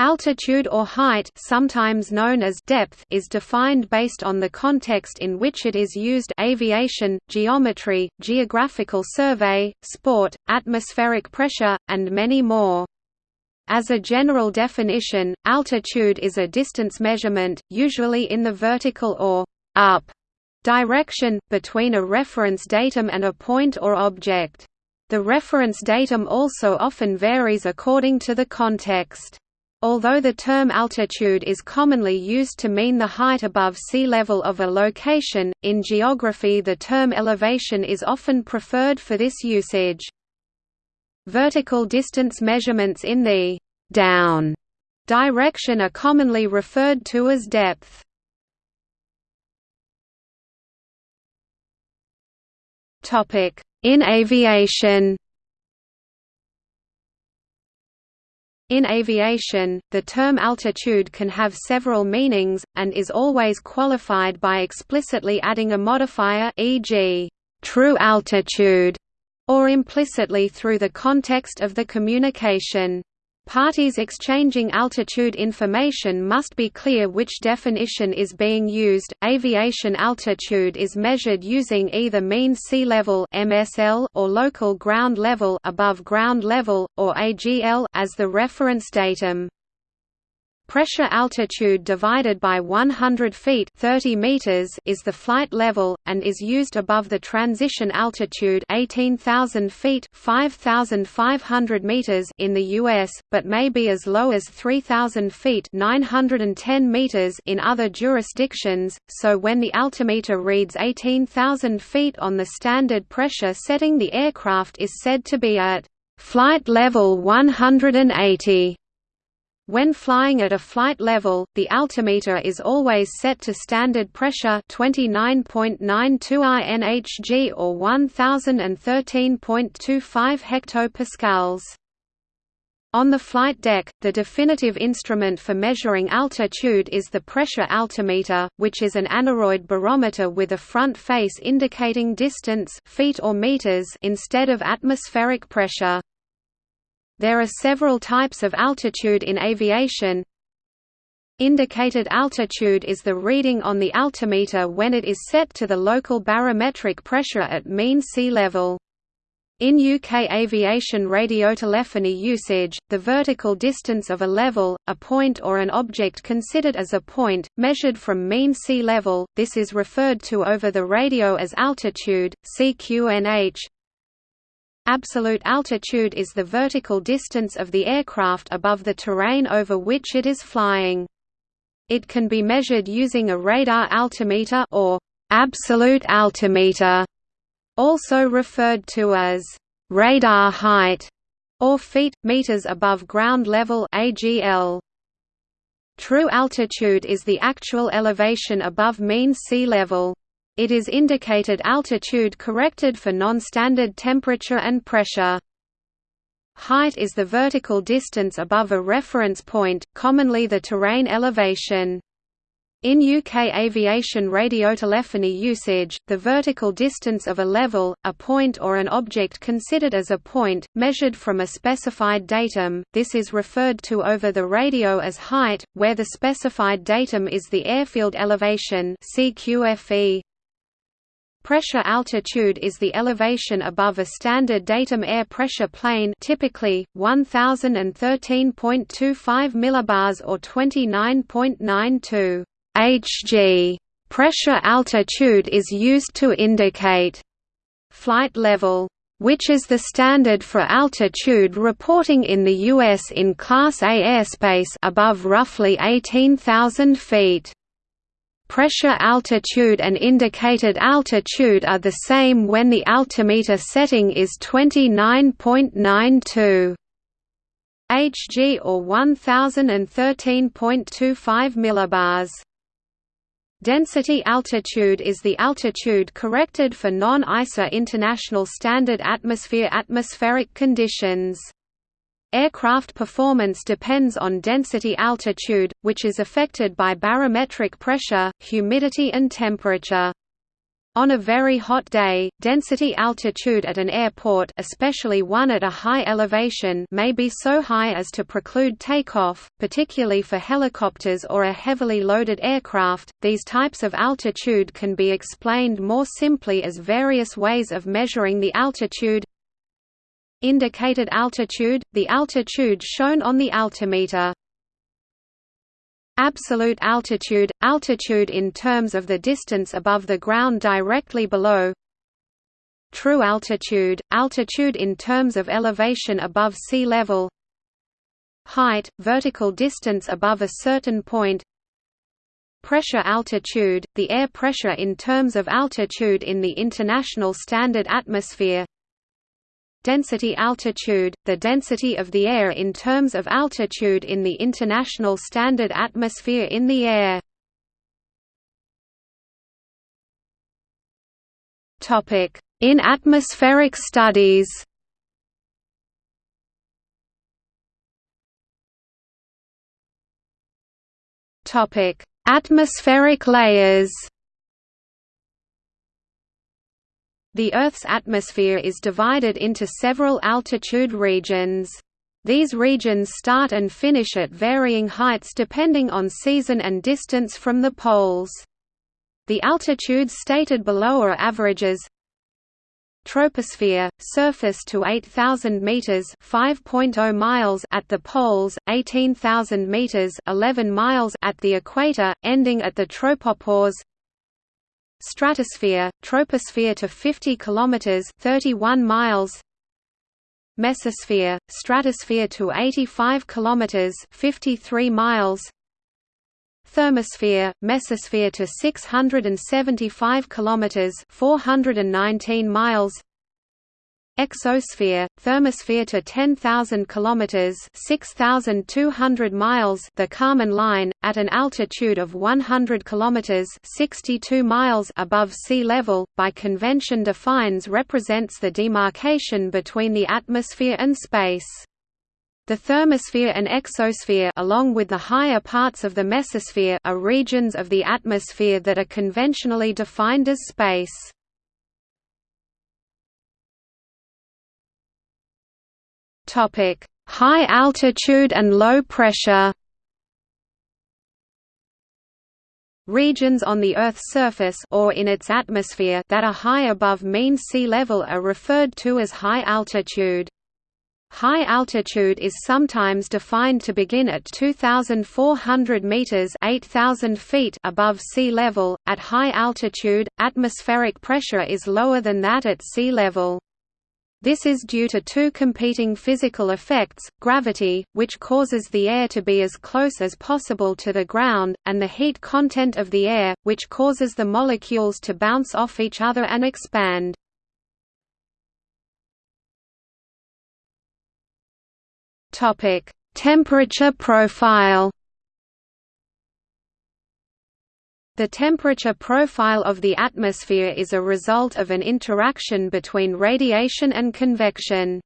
Altitude or height sometimes known as depth is defined based on the context in which it is used aviation, geometry, geographical survey, sport, atmospheric pressure, and many more. As a general definition, altitude is a distance measurement, usually in the vertical or up direction, between a reference datum and a point or object. The reference datum also often varies according to the context. Although the term altitude is commonly used to mean the height above sea level of a location, in geography the term elevation is often preferred for this usage. Vertical distance measurements in the «down» direction are commonly referred to as depth. In aviation In aviation, the term altitude can have several meanings, and is always qualified by explicitly adding a modifier e.g., true altitude, or implicitly through the context of the communication. Parties exchanging altitude information must be clear which definition is being used. Aviation altitude is measured using either mean sea level (MSL) or local ground level above ground level or AGL as the reference datum. Pressure altitude divided by 100 feet 30 meters is the flight level, and is used above the transition altitude 18,000 feet 5,500 meters in the U.S., but may be as low as 3,000 feet 910 meters in other jurisdictions, so when the altimeter reads 18,000 feet on the standard pressure setting the aircraft is said to be at flight level 180. When flying at a flight level, the altimeter is always set to standard pressure 29.92 INHG or 1013.25 hectopascals. On the flight deck, the definitive instrument for measuring altitude is the pressure altimeter, which is an aneroid barometer with a front face indicating distance feet or meters instead of atmospheric pressure. There are several types of altitude in aviation. Indicated altitude is the reading on the altimeter when it is set to the local barometric pressure at mean sea level. In UK aviation radiotelephony usage, the vertical distance of a level, a point or an object considered as a point, measured from mean sea level, this is referred to over the radio as altitude, CQNH. Absolute altitude is the vertical distance of the aircraft above the terrain over which it is flying. It can be measured using a radar altimeter or absolute altimeter, also referred to as radar height or feet meters above ground level AGL. True altitude is the actual elevation above mean sea level. It is indicated altitude corrected for non-standard temperature and pressure. Height is the vertical distance above a reference point, commonly the terrain elevation. In UK aviation radiotelephony usage, the vertical distance of a level, a point or an object considered as a point, measured from a specified datum, this is referred to over the radio as height, where the specified datum is the airfield elevation CQFE. Pressure altitude is the elevation above a standard datum air pressure plane typically, 1013.25 millibars or 29.92 Hg. Pressure altitude is used to indicate flight level which is the standard for altitude reporting in the U.S. in Class A airspace above roughly 18,000 feet. Pressure altitude and indicated altitude are the same when the altimeter setting is 29.92 Hg or 1013.25 millibars. Density altitude is the altitude corrected for non-ISA International Standard Atmosphere atmospheric conditions. Aircraft performance depends on density altitude, which is affected by barometric pressure, humidity and temperature. On a very hot day, density altitude at an airport especially one at a high elevation may be so high as to preclude takeoff, particularly for helicopters or a heavily loaded aircraft. These types of altitude can be explained more simply as various ways of measuring the altitude. Indicated altitude, the altitude shown on the altimeter. Absolute altitude – altitude in terms of the distance above the ground directly below. True altitude – altitude in terms of elevation above sea level. Height – vertical distance above a certain point. Pressure altitude – the air pressure in terms of altitude in the International Standard Atmosphere Density altitude, the density of the air in terms of altitude in the International Standard Atmosphere in the air. In atmospheric studies. Atmospheric layers The Earth's atmosphere is divided into several altitude regions. These regions start and finish at varying heights depending on season and distance from the poles. The altitudes stated below are averages. Troposphere, surface to 8,000 meters (5.0 miles) at the poles, 18,000 meters (11 miles) at the equator, ending at the tropopause. Stratosphere, troposphere to 50 km 31 miles. Mesosphere, stratosphere to 85 km 53 miles. Thermosphere, mesosphere to 675 km 419 miles Exosphere, thermosphere to 10,000 kilometers (6,200 miles), the Kármán line, at an altitude of 100 kilometers (62 miles) above sea level, by convention defines represents the demarcation between the atmosphere and space. The thermosphere and exosphere along with the higher parts of the mesosphere are regions of the atmosphere that are conventionally defined as space. Topic: High altitude and low pressure. Regions on the Earth's surface or in its atmosphere that are high above mean sea level are referred to as high altitude. High altitude is sometimes defined to begin at 2,400 meters (8,000 feet) above sea level. At high altitude, atmospheric pressure is lower than that at sea level. This is due to two competing physical effects, gravity, which causes the air to be as close as possible to the ground, and the heat content of the air, which causes the molecules to bounce off each other and expand. Temperature profile The temperature profile of the atmosphere is a result of an interaction between radiation and convection.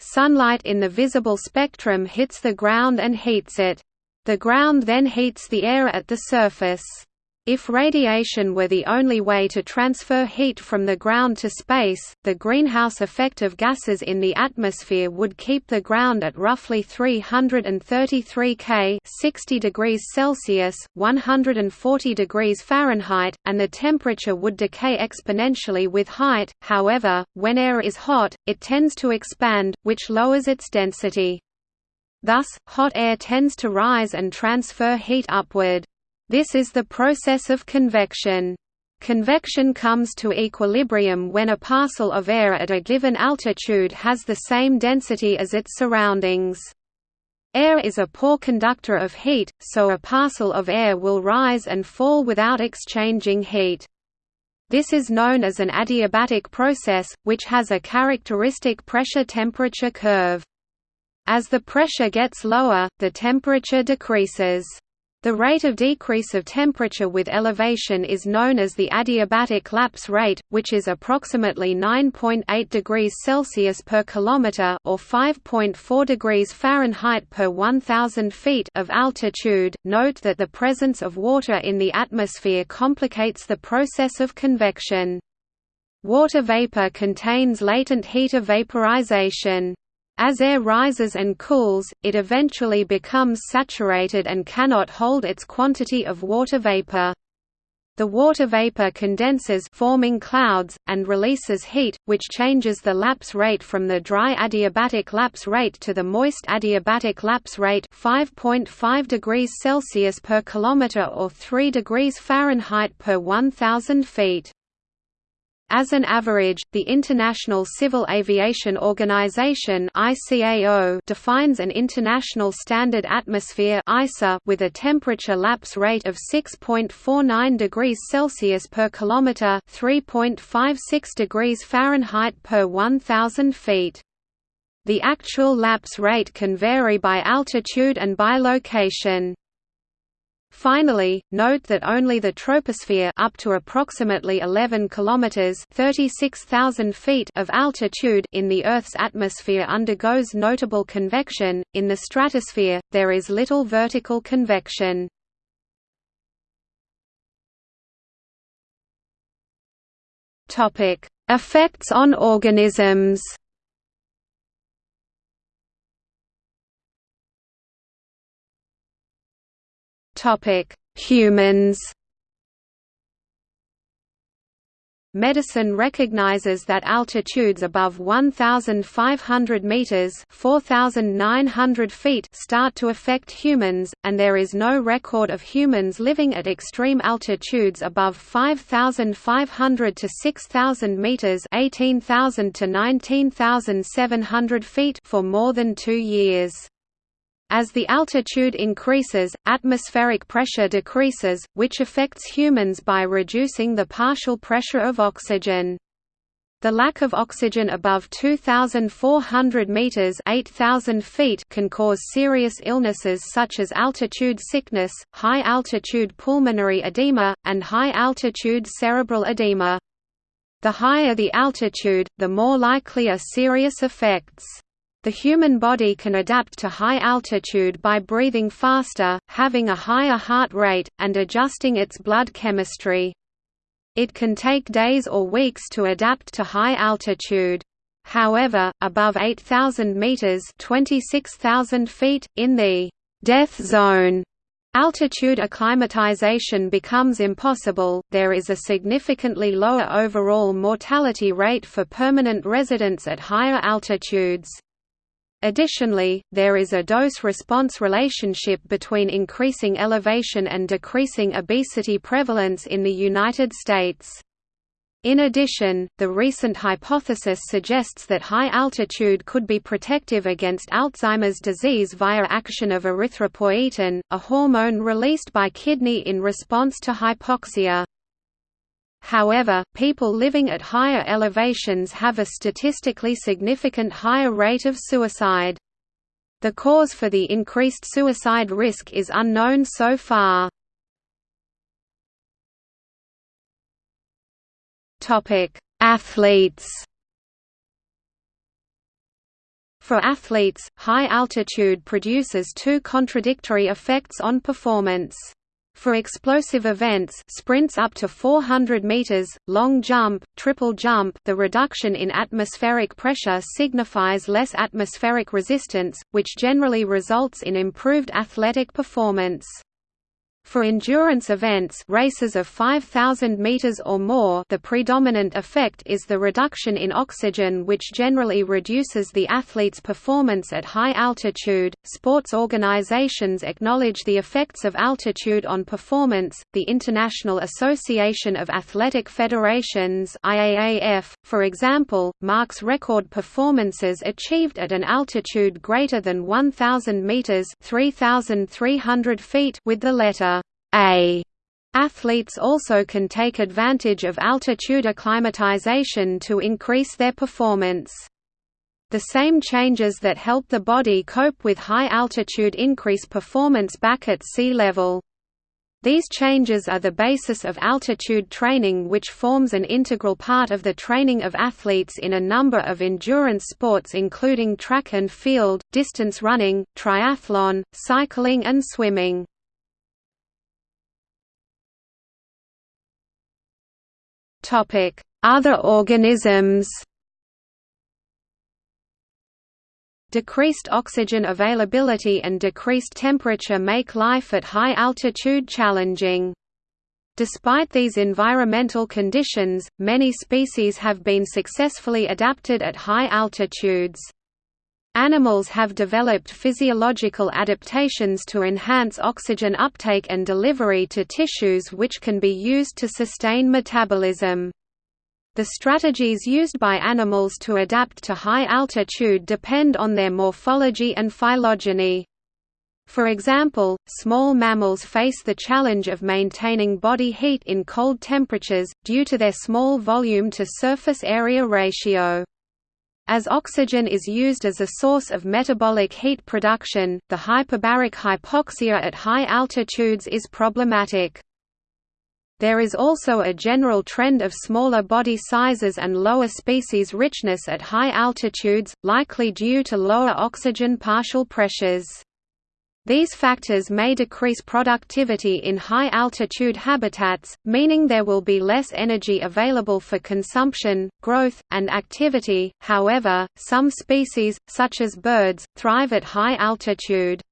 Sunlight in the visible spectrum hits the ground and heats it. The ground then heats the air at the surface. If radiation were the only way to transfer heat from the ground to space, the greenhouse effect of gases in the atmosphere would keep the ground at roughly 333 K 60 degrees Celsius, 140 degrees Fahrenheit, and the temperature would decay exponentially with height. However, when air is hot, it tends to expand, which lowers its density. Thus, hot air tends to rise and transfer heat upward. This is the process of convection. Convection comes to equilibrium when a parcel of air at a given altitude has the same density as its surroundings. Air is a poor conductor of heat, so a parcel of air will rise and fall without exchanging heat. This is known as an adiabatic process, which has a characteristic pressure-temperature curve. As the pressure gets lower, the temperature decreases. The rate of decrease of temperature with elevation is known as the adiabatic lapse rate, which is approximately 9.8 degrees Celsius per kilometer or 5.4 degrees Fahrenheit per 1000 feet of altitude. Note that the presence of water in the atmosphere complicates the process of convection. Water vapor contains latent heat of vaporization. As air rises and cools, it eventually becomes saturated and cannot hold its quantity of water vapor. The water vapor condenses forming clouds, and releases heat, which changes the lapse rate from the dry adiabatic lapse rate to the moist adiabatic lapse rate 5.5 degrees Celsius per kilometer or 3 degrees Fahrenheit per 1000 feet. As an average, the International Civil Aviation Organization (ICAO) defines an international standard atmosphere (ISA) with a temperature lapse rate of 6.49 degrees Celsius per kilometer, 3.56 degrees Fahrenheit per 1000 feet. The actual lapse rate can vary by altitude and by location. Finally, note that only the troposphere up to approximately 11 kilometers (36,000 feet) of altitude in the Earth's atmosphere undergoes notable convection. In the stratosphere, there is little vertical convection. Topic: Effects on organisms. Topic: Humans. Medicine recognizes that altitudes above 1,500 meters (4,900 feet) start to affect humans, and there is no record of humans living at extreme altitudes above 5,500 to 6,000 meters (18,000 to 19,700 feet) for more than two years. As the altitude increases, atmospheric pressure decreases, which affects humans by reducing the partial pressure of oxygen. The lack of oxygen above 2,400 meters (8,000 feet) can cause serious illnesses such as altitude sickness, high-altitude pulmonary edema, and high-altitude cerebral edema. The higher the altitude, the more likely are serious effects. The human body can adapt to high altitude by breathing faster, having a higher heart rate, and adjusting its blood chemistry. It can take days or weeks to adapt to high altitude. However, above 8,000 meters (26,000 feet) in the death zone, altitude acclimatization becomes impossible. There is a significantly lower overall mortality rate for permanent residents at higher altitudes. Additionally, there is a dose-response relationship between increasing elevation and decreasing obesity prevalence in the United States. In addition, the recent hypothesis suggests that high altitude could be protective against Alzheimer's disease via action of erythropoietin, a hormone released by kidney in response to hypoxia. However, people living at higher elevations have a statistically significant higher rate of suicide. The cause for the increased suicide risk is unknown so far. Athletes For athletes, high altitude produces two contradictory effects on performance. For explosive events sprints up to 400 meters, long jump, triple jump the reduction in atmospheric pressure signifies less atmospheric resistance, which generally results in improved athletic performance. For endurance events races of 5,000 meters or more the predominant effect is the reduction in oxygen which generally reduces the athlete's performance at high altitude. Sports organizations acknowledge the effects of altitude on performance. The International Association of Athletic Federations IAAF, for example, marks record performances achieved at an altitude greater than 1,000 meters (3,300 feet) with the letter a. Athletes also can take advantage of altitude acclimatization to increase their performance. The same changes that help the body cope with high altitude increase performance back at sea level. These changes are the basis of altitude training which forms an integral part of the training of athletes in a number of endurance sports including track and field, distance running, triathlon, cycling and swimming. Other organisms Decreased oxygen availability and decreased temperature make life at high altitude challenging. Despite these environmental conditions, many species have been successfully adapted at high altitudes. Animals have developed physiological adaptations to enhance oxygen uptake and delivery to tissues which can be used to sustain metabolism. The strategies used by animals to adapt to high altitude depend on their morphology and phylogeny. For example, small mammals face the challenge of maintaining body heat in cold temperatures, due to their small volume to surface area ratio. As oxygen is used as a source of metabolic heat production, the hypobaric hypoxia at high altitudes is problematic. There is also a general trend of smaller body sizes and lower species richness at high altitudes, likely due to lower oxygen partial pressures. These factors may decrease productivity in high-altitude habitats, meaning there will be less energy available for consumption, growth, and activity. However, some species, such as birds, thrive at high altitude.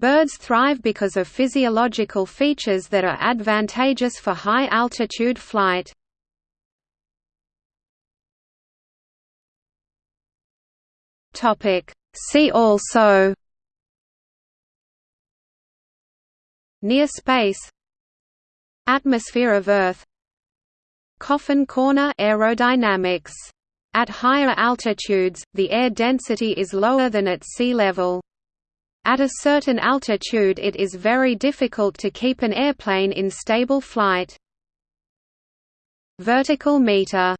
Birds thrive because of physiological features that are advantageous for high-altitude flight. See also Near space Atmosphere of Earth Coffin corner aerodynamics. At higher altitudes, the air density is lower than at sea level. At a certain altitude it is very difficult to keep an airplane in stable flight. Vertical meter